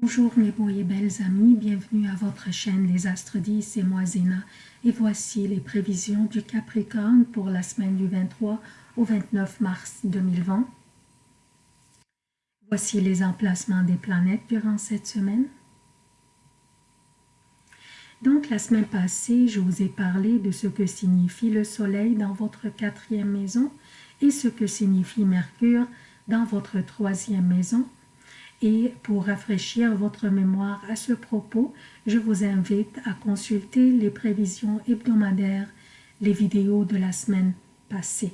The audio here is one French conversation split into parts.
Bonjour mes beaux et belles amis, bienvenue à votre chaîne Les Astres 10, c'est moi Zéna et voici les prévisions du Capricorne pour la semaine du 23 au 29 mars 2020. Voici les emplacements des planètes durant cette semaine. Donc la semaine passée, je vous ai parlé de ce que signifie le soleil dans votre quatrième maison et ce que signifie Mercure dans votre troisième maison. Et pour rafraîchir votre mémoire à ce propos, je vous invite à consulter les prévisions hebdomadaires, les vidéos de la semaine passée.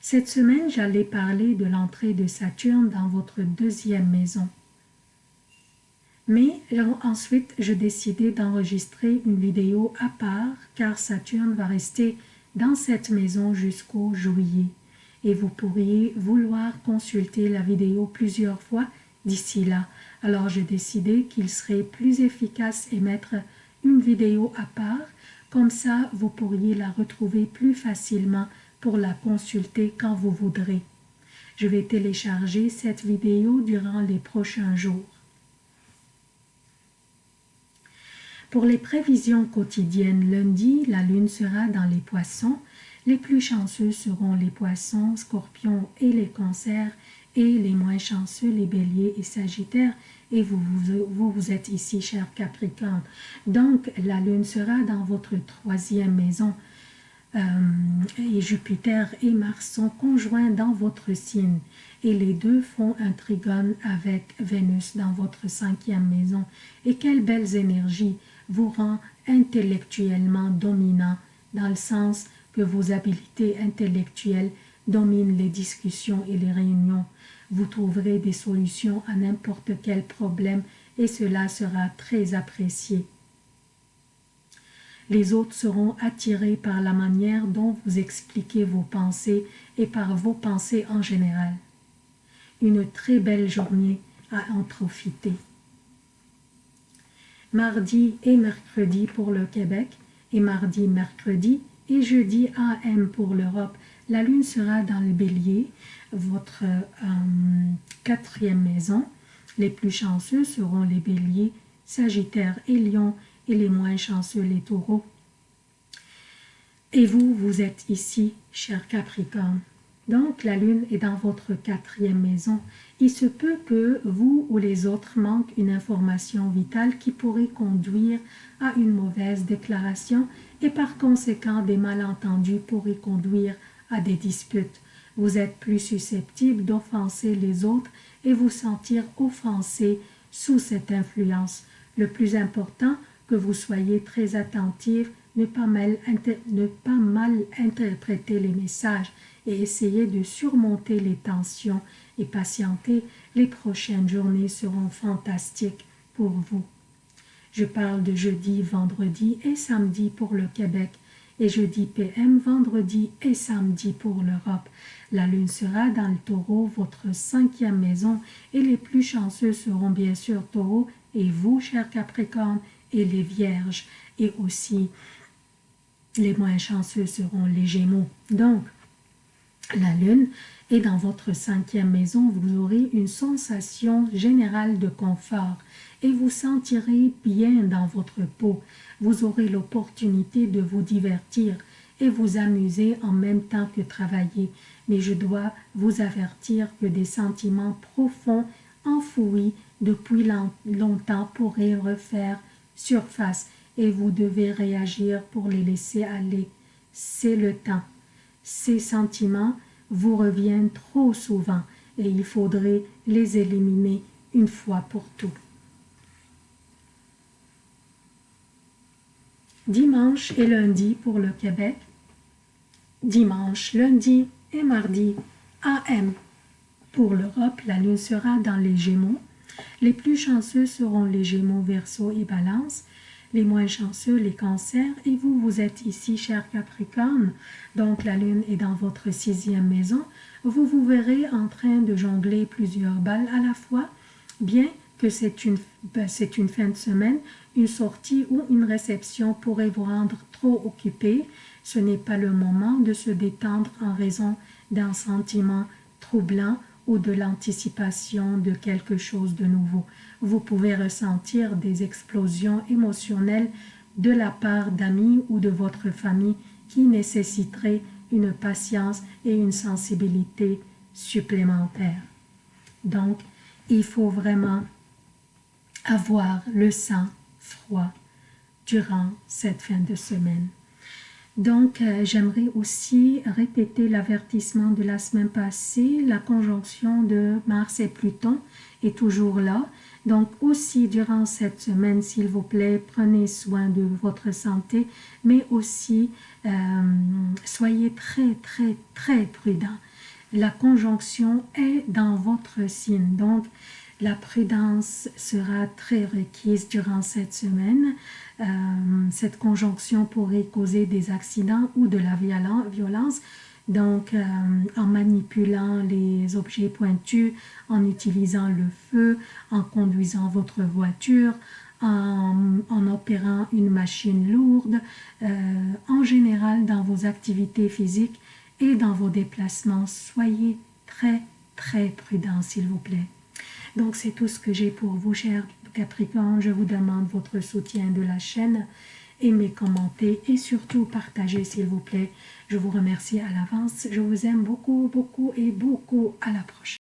Cette semaine, j'allais parler de l'entrée de Saturne dans votre deuxième maison. Mais ensuite, je décidais d'enregistrer une vidéo à part car Saturne va rester dans cette maison jusqu'au juillet et vous pourriez vouloir consulter la vidéo plusieurs fois d'ici là. Alors j'ai décidé qu'il serait plus efficace et mettre une vidéo à part, comme ça vous pourriez la retrouver plus facilement pour la consulter quand vous voudrez. Je vais télécharger cette vidéo durant les prochains jours. Pour les prévisions quotidiennes, lundi, la lune sera dans les poissons les plus chanceux seront les poissons, scorpions et les cancers, et les moins chanceux, les béliers et sagittaires. Et vous, vous, êtes ici, cher Capricorne. Donc, la lune sera dans votre troisième maison. Euh, et Jupiter et Mars sont conjoints dans votre signe. Et les deux font un trigone avec Vénus dans votre cinquième maison. Et quelles belles énergies vous rend intellectuellement dominant dans le sens que vos habiletés intellectuelles dominent les discussions et les réunions. Vous trouverez des solutions à n'importe quel problème et cela sera très apprécié. Les autres seront attirés par la manière dont vous expliquez vos pensées et par vos pensées en général. Une très belle journée à en profiter. Mardi et mercredi pour le Québec et mardi-mercredi et jeudi AM pour l'Europe. La lune sera dans le bélier, votre euh, quatrième maison. Les plus chanceux seront les béliers, sagittaire et lion, et les moins chanceux les taureaux. Et vous, vous êtes ici, cher Capricorne. Donc, la lune est dans votre quatrième maison. Il se peut que vous ou les autres manquent une information vitale qui pourrait conduire à une mauvaise déclaration et par conséquent des malentendus pourraient conduire à des disputes. Vous êtes plus susceptible d'offenser les autres et vous sentir offensé sous cette influence. Le plus important, que vous soyez très attentif, ne pas mal, ne pas mal interpréter les messages et essayer de surmonter les tensions et patienter, les prochaines journées seront fantastiques pour vous. Je parle de jeudi, vendredi et samedi pour le Québec et jeudi PM, vendredi et samedi pour l'Europe. La lune sera dans le taureau, votre cinquième maison, et les plus chanceux seront bien sûr taureau et vous, cher Capricorne, et les vierges, et aussi les moins chanceux seront les gémeaux. Donc, la lune est dans votre cinquième maison, vous aurez une sensation générale de confort et vous sentirez bien dans votre peau. Vous aurez l'opportunité de vous divertir et vous amuser en même temps que travailler. Mais je dois vous avertir que des sentiments profonds enfouis depuis longtemps pourraient refaire surface et vous devez réagir pour les laisser aller. C'est le temps. Ces sentiments vous reviennent trop souvent et il faudrait les éliminer une fois pour toutes. Dimanche et lundi pour le Québec. Dimanche, lundi et mardi AM. Pour l'Europe, la lune sera dans les Gémeaux. Les plus chanceux seront les Gémeaux, Verseau et Balance les moins chanceux, les cancers, et vous, vous êtes ici, cher Capricorne, donc la lune est dans votre sixième maison, vous vous verrez en train de jongler plusieurs balles à la fois, bien que c'est une, ben, une fin de semaine, une sortie ou une réception pourrait vous rendre trop occupé, ce n'est pas le moment de se détendre en raison d'un sentiment troublant ou de l'anticipation de quelque chose de nouveau. Vous pouvez ressentir des explosions émotionnelles de la part d'amis ou de votre famille qui nécessiteraient une patience et une sensibilité supplémentaires. Donc, il faut vraiment avoir le sang froid durant cette fin de semaine. Donc, euh, j'aimerais aussi répéter l'avertissement de la semaine passée. La conjonction de Mars et Pluton est toujours là. Donc, aussi durant cette semaine, s'il vous plaît, prenez soin de votre santé, mais aussi euh, soyez très, très, très prudent. La conjonction est dans votre signe. Donc, la prudence sera très requise durant cette semaine. Euh, cette conjonction pourrait causer des accidents ou de la violence. Donc, euh, en manipulant les objets pointus, en utilisant le feu, en conduisant votre voiture, en, opérant une machine lourde, euh, en général dans vos activités physiques et dans vos déplacements, soyez très, très prudents, s'il vous plaît. Donc c'est tout ce que j'ai pour vous, chers Capricorne. Je vous demande votre soutien de la chaîne. Aimez, commentez et surtout partagez s'il vous plaît. Je vous remercie à l'avance. Je vous aime beaucoup, beaucoup et beaucoup. À la prochaine.